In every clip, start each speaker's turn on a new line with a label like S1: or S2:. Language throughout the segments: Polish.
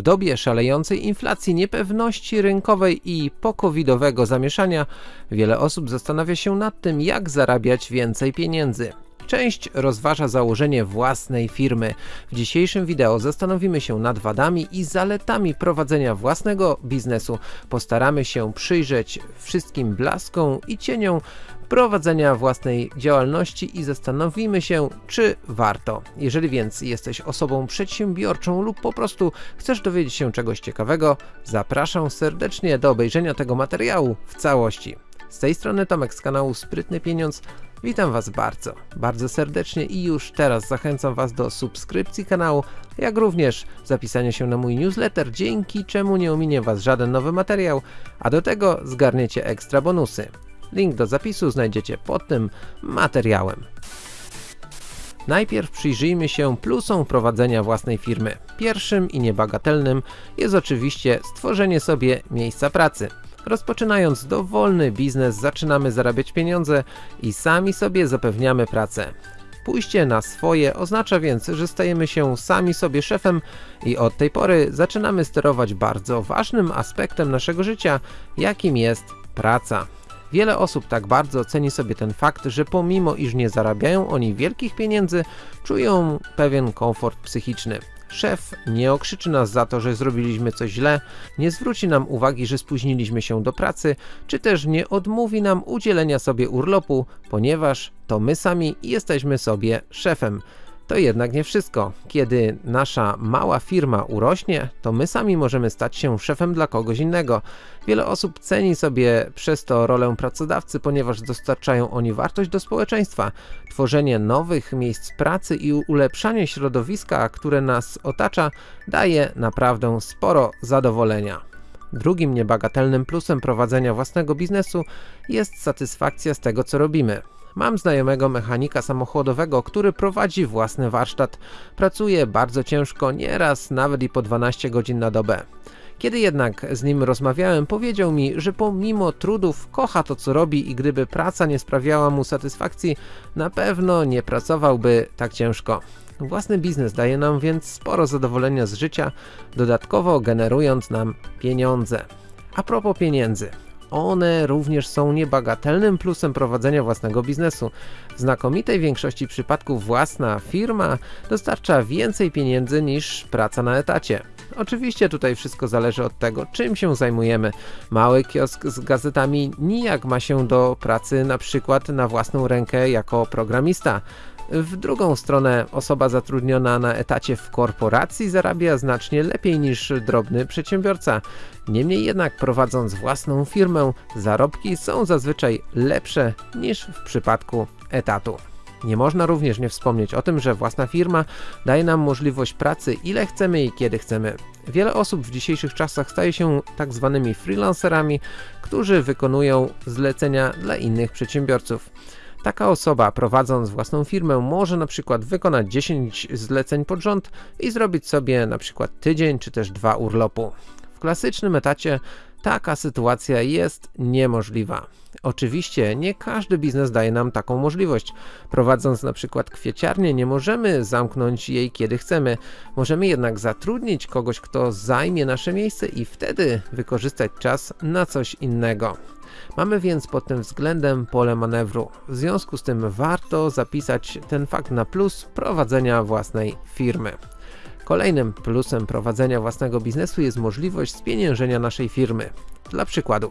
S1: W dobie szalejącej inflacji, niepewności rynkowej i pokowidowego zamieszania, wiele osób zastanawia się nad tym, jak zarabiać więcej pieniędzy. Część rozważa założenie własnej firmy. W dzisiejszym wideo zastanowimy się nad wadami i zaletami prowadzenia własnego biznesu. Postaramy się przyjrzeć wszystkim blaskom i cieniom prowadzenia własnej działalności i zastanowimy się, czy warto. Jeżeli więc jesteś osobą przedsiębiorczą lub po prostu chcesz dowiedzieć się czegoś ciekawego, zapraszam serdecznie do obejrzenia tego materiału w całości. Z tej strony Tomek z kanału Sprytny Pieniądz. Witam Was bardzo, bardzo serdecznie i już teraz zachęcam Was do subskrypcji kanału, jak również zapisania się na mój newsletter, dzięki czemu nie ominie Was żaden nowy materiał, a do tego zgarniecie ekstra bonusy. Link do zapisu znajdziecie pod tym materiałem. Najpierw przyjrzyjmy się plusom prowadzenia własnej firmy. Pierwszym i niebagatelnym jest oczywiście stworzenie sobie miejsca pracy. Rozpoczynając dowolny biznes zaczynamy zarabiać pieniądze i sami sobie zapewniamy pracę. Pójście na swoje oznacza więc, że stajemy się sami sobie szefem i od tej pory zaczynamy sterować bardzo ważnym aspektem naszego życia, jakim jest praca. Wiele osób tak bardzo ceni sobie ten fakt, że pomimo iż nie zarabiają oni wielkich pieniędzy, czują pewien komfort psychiczny. Szef nie okrzyczy nas za to, że zrobiliśmy coś źle, nie zwróci nam uwagi, że spóźniliśmy się do pracy, czy też nie odmówi nam udzielenia sobie urlopu, ponieważ to my sami jesteśmy sobie szefem. To jednak nie wszystko. Kiedy nasza mała firma urośnie, to my sami możemy stać się szefem dla kogoś innego. Wiele osób ceni sobie przez to rolę pracodawcy, ponieważ dostarczają oni wartość do społeczeństwa. Tworzenie nowych miejsc pracy i ulepszanie środowiska, które nas otacza, daje naprawdę sporo zadowolenia. Drugim niebagatelnym plusem prowadzenia własnego biznesu jest satysfakcja z tego co robimy. Mam znajomego mechanika samochodowego, który prowadzi własny warsztat. Pracuje bardzo ciężko, nieraz nawet i po 12 godzin na dobę. Kiedy jednak z nim rozmawiałem, powiedział mi, że pomimo trudów kocha to co robi i gdyby praca nie sprawiała mu satysfakcji, na pewno nie pracowałby tak ciężko. Własny biznes daje nam więc sporo zadowolenia z życia, dodatkowo generując nam pieniądze. A propos pieniędzy, one również są niebagatelnym plusem prowadzenia własnego biznesu. W znakomitej większości przypadków własna firma dostarcza więcej pieniędzy niż praca na etacie. Oczywiście tutaj wszystko zależy od tego, czym się zajmujemy. Mały kiosk z gazetami nijak ma się do pracy na przykład na własną rękę jako programista. W drugą stronę osoba zatrudniona na etacie w korporacji zarabia znacznie lepiej niż drobny przedsiębiorca. Niemniej jednak prowadząc własną firmę zarobki są zazwyczaj lepsze niż w przypadku etatu. Nie można również nie wspomnieć o tym, że własna firma daje nam możliwość pracy ile chcemy i kiedy chcemy. Wiele osób w dzisiejszych czasach staje się tak zwanymi freelancerami, którzy wykonują zlecenia dla innych przedsiębiorców. Taka osoba prowadząc własną firmę może na przykład wykonać 10 zleceń pod rząd i zrobić sobie na przykład tydzień czy też dwa urlopu. W klasycznym etacie taka sytuacja jest niemożliwa. Oczywiście nie każdy biznes daje nam taką możliwość. Prowadząc na przykład kwieciarnię nie możemy zamknąć jej kiedy chcemy. Możemy jednak zatrudnić kogoś kto zajmie nasze miejsce i wtedy wykorzystać czas na coś innego. Mamy więc pod tym względem pole manewru. W związku z tym warto zapisać ten fakt na plus prowadzenia własnej firmy. Kolejnym plusem prowadzenia własnego biznesu jest możliwość spieniężenia naszej firmy. Dla przykładu,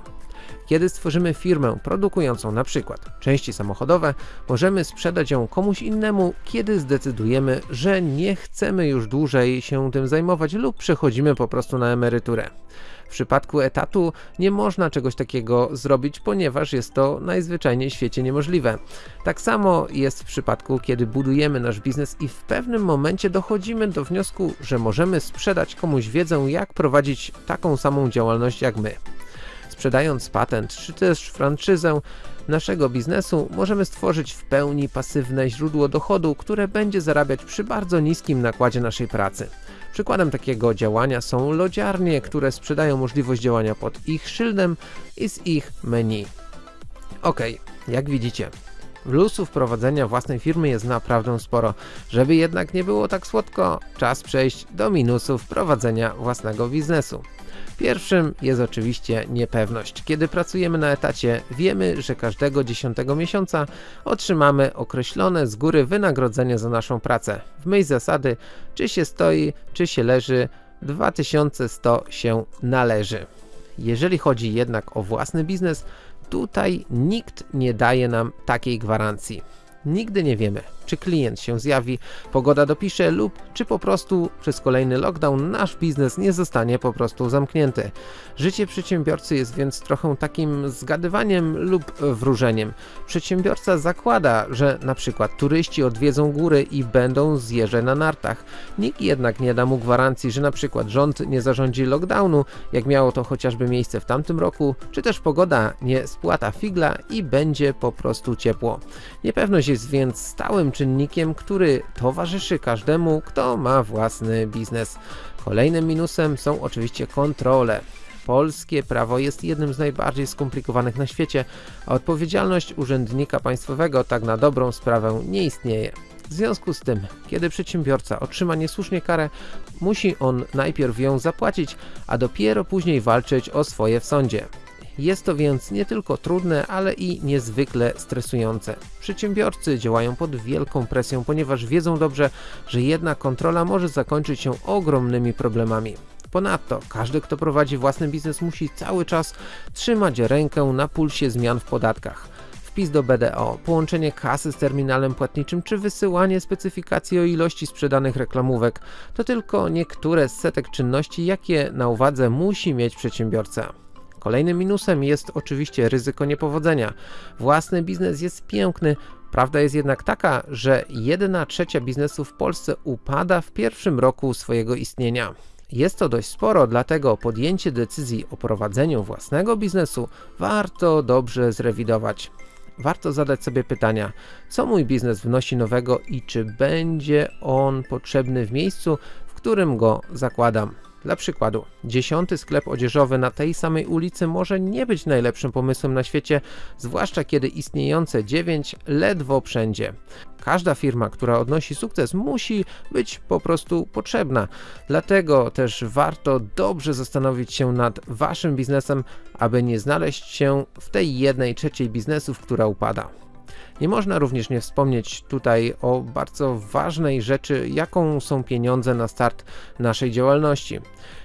S1: kiedy stworzymy firmę produkującą na przykład części samochodowe, możemy sprzedać ją komuś innemu, kiedy zdecydujemy, że nie chcemy już dłużej się tym zajmować lub przechodzimy po prostu na emeryturę. W przypadku etatu nie można czegoś takiego zrobić, ponieważ jest to najzwyczajniej w świecie niemożliwe. Tak samo jest w przypadku, kiedy budujemy nasz biznes i w pewnym momencie dochodzimy do wniosku, że możemy sprzedać komuś wiedzę, jak prowadzić taką samą działalność jak my. Sprzedając patent czy też franczyzę naszego biznesu, możemy stworzyć w pełni pasywne źródło dochodu, które będzie zarabiać przy bardzo niskim nakładzie naszej pracy. Przykładem takiego działania są lodziarnie, które sprzedają możliwość działania pod ich szyldem i z ich menu. Ok, jak widzicie, Plusów prowadzenia własnej firmy jest naprawdę sporo. Żeby jednak nie było tak słodko, czas przejść do minusów prowadzenia własnego biznesu. Pierwszym jest oczywiście niepewność. Kiedy pracujemy na etacie, wiemy, że każdego 10 miesiąca otrzymamy określone z góry wynagrodzenie za naszą pracę. W myśl zasady, czy się stoi, czy się leży, 2100 się należy. Jeżeli chodzi jednak o własny biznes, tutaj nikt nie daje nam takiej gwarancji. Nigdy nie wiemy, czy klient się zjawi, pogoda dopisze lub czy po prostu przez kolejny lockdown nasz biznes nie zostanie po prostu zamknięty. Życie przedsiębiorcy jest więc trochę takim zgadywaniem lub wróżeniem. Przedsiębiorca zakłada, że na przykład turyści odwiedzą góry i będą zjeżdżać na nartach. Nikt jednak nie da mu gwarancji, że na przykład rząd nie zarządzi lockdownu, jak miało to chociażby miejsce w tamtym roku, czy też pogoda nie spłata figla i będzie po prostu ciepło. Niepewność jest więc stałym czynnikiem, który towarzyszy każdemu, kto ma własny biznes. Kolejnym minusem są oczywiście kontrole. Polskie prawo jest jednym z najbardziej skomplikowanych na świecie, a odpowiedzialność urzędnika państwowego tak na dobrą sprawę nie istnieje. W związku z tym, kiedy przedsiębiorca otrzyma niesłusznie karę, musi on najpierw ją zapłacić, a dopiero później walczyć o swoje w sądzie. Jest to więc nie tylko trudne, ale i niezwykle stresujące. Przedsiębiorcy działają pod wielką presją, ponieważ wiedzą dobrze, że jedna kontrola może zakończyć się ogromnymi problemami. Ponadto każdy, kto prowadzi własny biznes musi cały czas trzymać rękę na pulsie zmian w podatkach wpis do BDO, połączenie kasy z terminalem płatniczym czy wysyłanie specyfikacji o ilości sprzedanych reklamówek to tylko niektóre z setek czynności, jakie na uwadze musi mieć przedsiębiorca. Kolejnym minusem jest oczywiście ryzyko niepowodzenia. Własny biznes jest piękny, prawda jest jednak taka, że 1 trzecia biznesu w Polsce upada w pierwszym roku swojego istnienia. Jest to dość sporo, dlatego podjęcie decyzji o prowadzeniu własnego biznesu warto dobrze zrewidować. Warto zadać sobie pytania, co mój biznes wnosi nowego i czy będzie on potrzebny w miejscu, w którym go zakładam. Dla przykładu, dziesiąty sklep odzieżowy na tej samej ulicy może nie być najlepszym pomysłem na świecie, zwłaszcza kiedy istniejące dziewięć ledwo wszędzie. Każda firma, która odnosi sukces musi być po prostu potrzebna. Dlatego też warto dobrze zastanowić się nad waszym biznesem, aby nie znaleźć się w tej jednej trzeciej biznesów, która upada. Nie można również nie wspomnieć tutaj o bardzo ważnej rzeczy, jaką są pieniądze na start naszej działalności.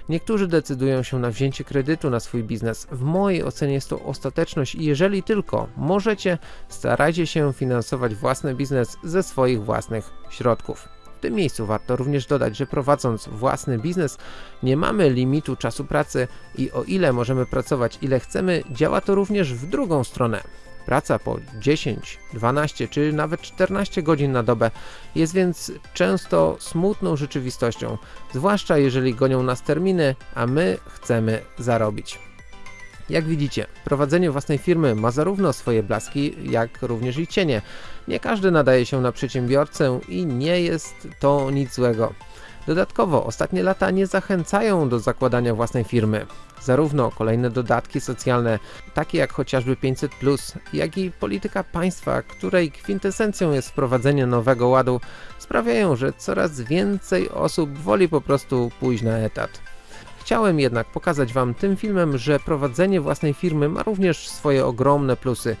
S1: Niektórzy decydują się na wzięcie kredytu na swój biznes. W mojej ocenie jest to ostateczność i jeżeli tylko możecie, starajcie się finansować własny biznes ze swoich własnych środków. W tym miejscu warto również dodać, że prowadząc własny biznes nie mamy limitu czasu pracy i o ile możemy pracować ile chcemy, działa to również w drugą stronę. Praca po 10, 12 czy nawet 14 godzin na dobę jest więc często smutną rzeczywistością, zwłaszcza jeżeli gonią nas terminy, a my chcemy zarobić. Jak widzicie, prowadzenie własnej firmy ma zarówno swoje blaski, jak również i cienie. Nie każdy nadaje się na przedsiębiorcę i nie jest to nic złego. Dodatkowo ostatnie lata nie zachęcają do zakładania własnej firmy. Zarówno kolejne dodatki socjalne, takie jak chociażby 500, jak i polityka państwa, której kwintesencją jest wprowadzenie nowego ładu, sprawiają, że coraz więcej osób woli po prostu pójść na etat. Chciałem jednak pokazać Wam tym filmem, że prowadzenie własnej firmy ma również swoje ogromne plusy.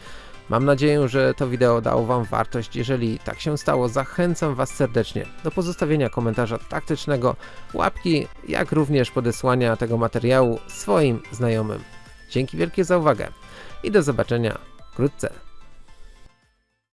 S1: Mam nadzieję, że to wideo dało Wam wartość. Jeżeli tak się stało, zachęcam Was serdecznie do pozostawienia komentarza taktycznego, łapki, jak również podesłania tego materiału swoim znajomym. Dzięki wielkie za uwagę i do zobaczenia wkrótce.